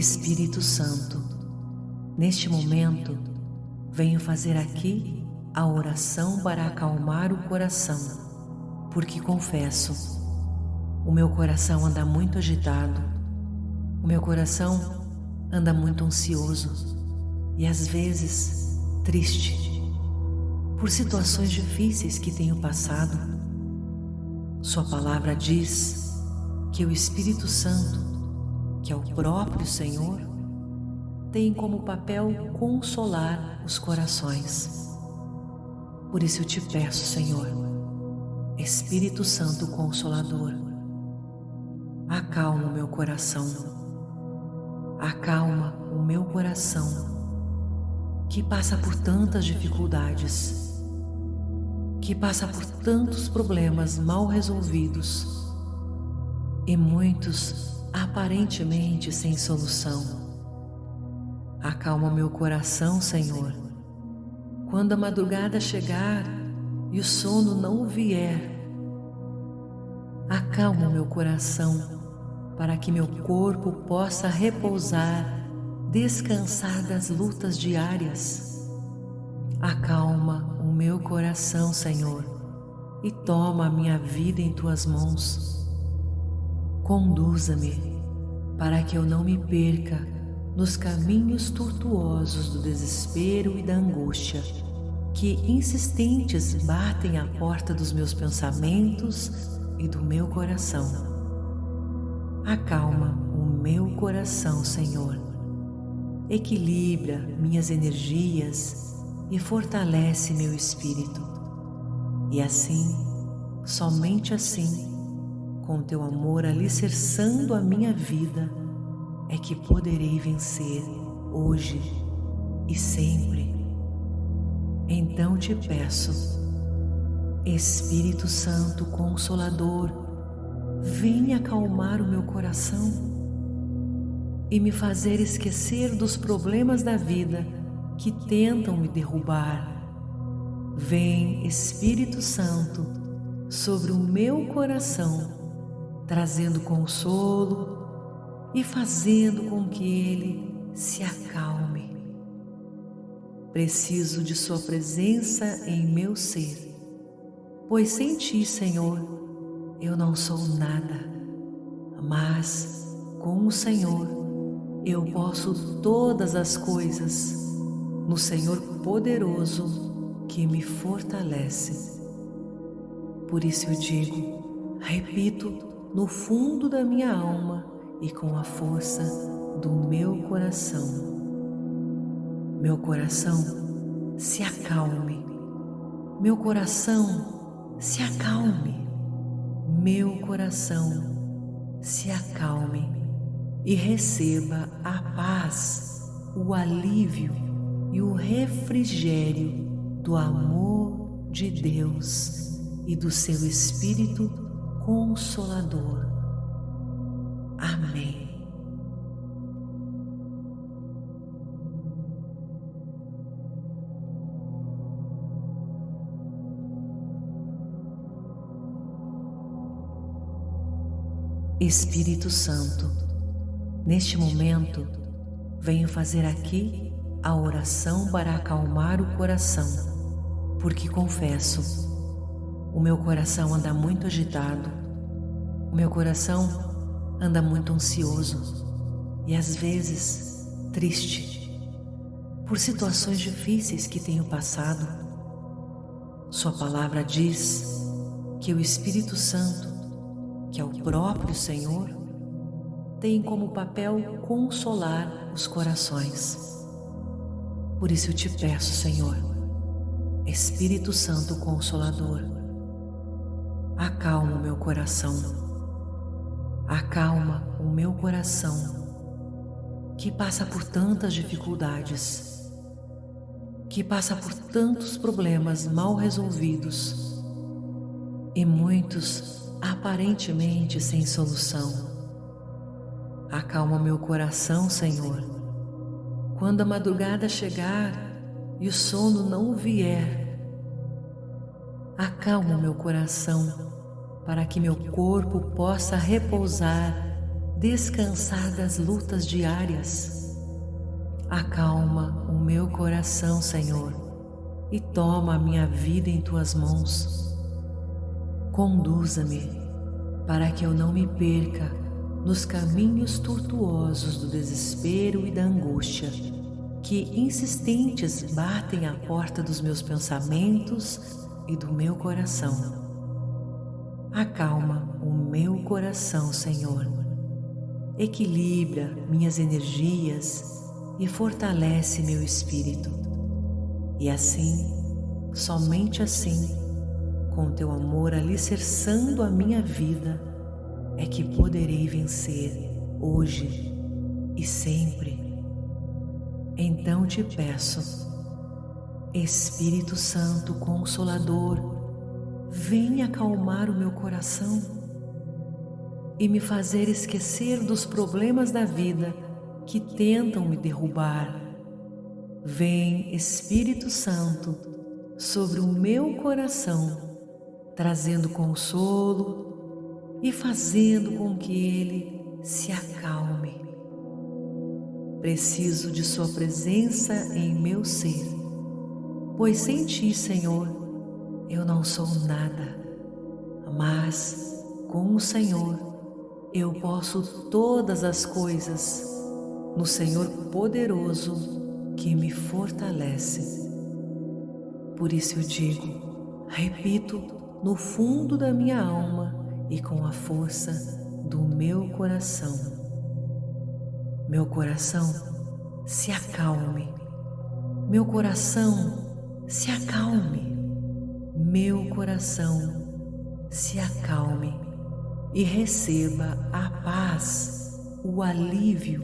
Espírito Santo, neste momento venho fazer aqui a oração para acalmar o coração, porque confesso, o meu coração anda muito agitado, o meu coração anda muito ansioso e às vezes triste por situações difíceis que tenho passado. Sua palavra diz que o Espírito Santo que é o próprio Senhor, tem como papel consolar os corações. Por isso eu te peço, Senhor, Espírito Santo Consolador, acalma o meu coração, acalma o meu coração que passa por tantas dificuldades, que passa por tantos problemas mal resolvidos e muitos aparentemente sem solução. Acalma meu coração, Senhor, quando a madrugada chegar e o sono não vier. Acalma meu coração para que meu corpo possa repousar, descansar das lutas diárias. Acalma o meu coração, Senhor, e toma a minha vida em tuas mãos Conduza-me para que eu não me perca nos caminhos tortuosos do desespero e da angústia que insistentes batem à porta dos meus pensamentos e do meu coração. Acalma o meu coração, Senhor. Equilibra minhas energias e fortalece meu espírito. E assim, somente assim, com teu amor alicerçando a minha vida, é que poderei vencer hoje e sempre. Então te peço, Espírito Santo Consolador, vem acalmar o meu coração e me fazer esquecer dos problemas da vida que tentam me derrubar. Vem, Espírito Santo, sobre o meu coração trazendo consolo e fazendo com que ele se acalme. Preciso de Sua presença em meu ser, pois sem Ti, Senhor, eu não sou nada, mas com o Senhor eu posso todas as coisas, no Senhor poderoso que me fortalece. Por isso eu digo, repito, no fundo da minha alma e com a força do meu coração. Meu coração se acalme, meu coração se acalme, meu coração se acalme e receba a paz, o alívio e o refrigério do amor de Deus e do seu Espírito Consolador. Amém. Espírito Santo, neste momento venho fazer aqui a oração para acalmar o coração, porque confesso o meu coração anda muito agitado, o meu coração anda muito ansioso e às vezes triste por situações difíceis que tenho passado. Sua palavra diz que o Espírito Santo, que é o próprio Senhor, tem como papel consolar os corações. Por isso eu te peço, Senhor, Espírito Santo Consolador, acalma o meu coração, acalma o meu coração que passa por tantas dificuldades, que passa por tantos problemas mal resolvidos e muitos aparentemente sem solução. Acalma meu coração, Senhor, quando a madrugada chegar e o sono não vier. Acalma meu coração para que meu corpo possa repousar, descansar das lutas diárias. Acalma o meu coração, Senhor, e toma a minha vida em tuas mãos. Conduza-me para que eu não me perca nos caminhos tortuosos do desespero e da angústia que insistentes batem à porta dos meus pensamentos e do meu coração. Acalma o meu coração, Senhor. Equilibra minhas energias e fortalece meu espírito. E assim, somente assim, com teu amor alicerçando a minha vida, é que poderei vencer hoje e sempre. Então te peço, Espírito Santo Consolador, vem acalmar o meu coração e me fazer esquecer dos problemas da vida que tentam me derrubar. Vem, Espírito Santo, sobre o meu coração, trazendo consolo e fazendo com que ele se acalme. Preciso de Sua presença em meu ser, pois sem Ti, Senhor, eu não sou nada, mas com o Senhor eu posso todas as coisas, no Senhor poderoso que me fortalece. Por isso eu digo, repito no fundo da minha alma e com a força do meu coração. Meu coração se acalme, meu coração se acalme meu coração se acalme e receba a paz, o alívio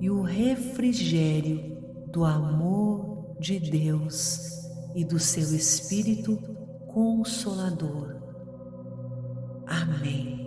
e o refrigério do amor de Deus e do seu Espírito Consolador. Amém.